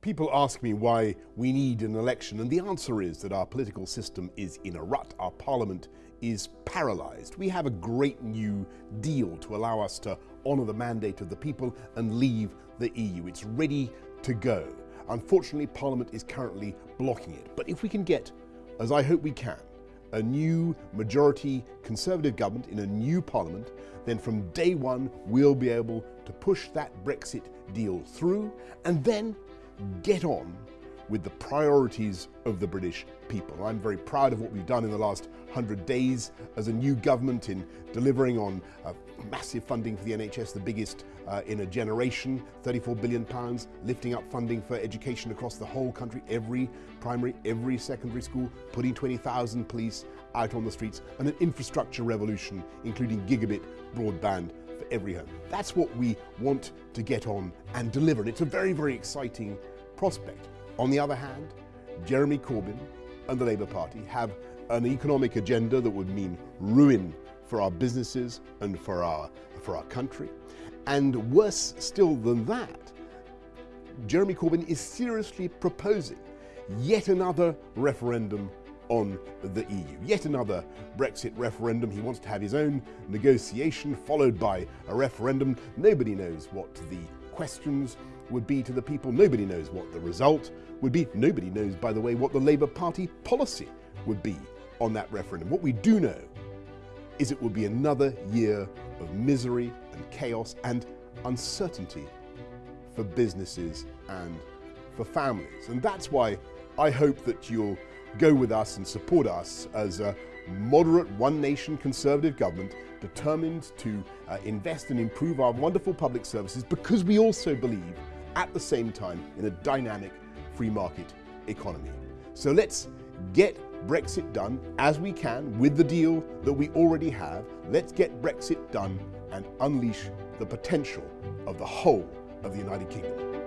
People ask me why we need an election, and the answer is that our political system is in a rut. Our parliament is paralysed. We have a great new deal to allow us to honour the mandate of the people and leave the EU. It's ready to go. Unfortunately, Parliament is currently blocking it. But if we can get, as I hope we can, a new majority Conservative government in a new Parliament, then from day one we'll be able to push that Brexit deal through and then get on with the priorities of the British people. I'm very proud of what we've done in the last 100 days as a new government in delivering on uh, massive funding for the NHS, the biggest uh, in a generation, 34 billion pounds, lifting up funding for education across the whole country, every primary, every secondary school, putting 20,000 police out on the streets, and an infrastructure revolution, including gigabit broadband for every home. That's what we want to get on and deliver. And it's a very, very exciting prospect. On the other hand, Jeremy Corbyn and the Labour Party have an economic agenda that would mean ruin for our businesses and for our, for our country. And worse still than that, Jeremy Corbyn is seriously proposing yet another referendum on the EU. Yet another Brexit referendum. He wants to have his own negotiation followed by a referendum. Nobody knows what the questions would be to the people. Nobody knows what the result would be. Nobody knows, by the way, what the Labour Party policy would be on that referendum. What we do know is it will be another year of misery and chaos and uncertainty for businesses and for families. And that's why I hope that you'll go with us and support us as a moderate one nation conservative government determined to uh, invest and improve our wonderful public services because we also believe at the same time in a dynamic free market economy. So let's get Brexit done as we can with the deal that we already have. Let's get Brexit done and unleash the potential of the whole of the United Kingdom.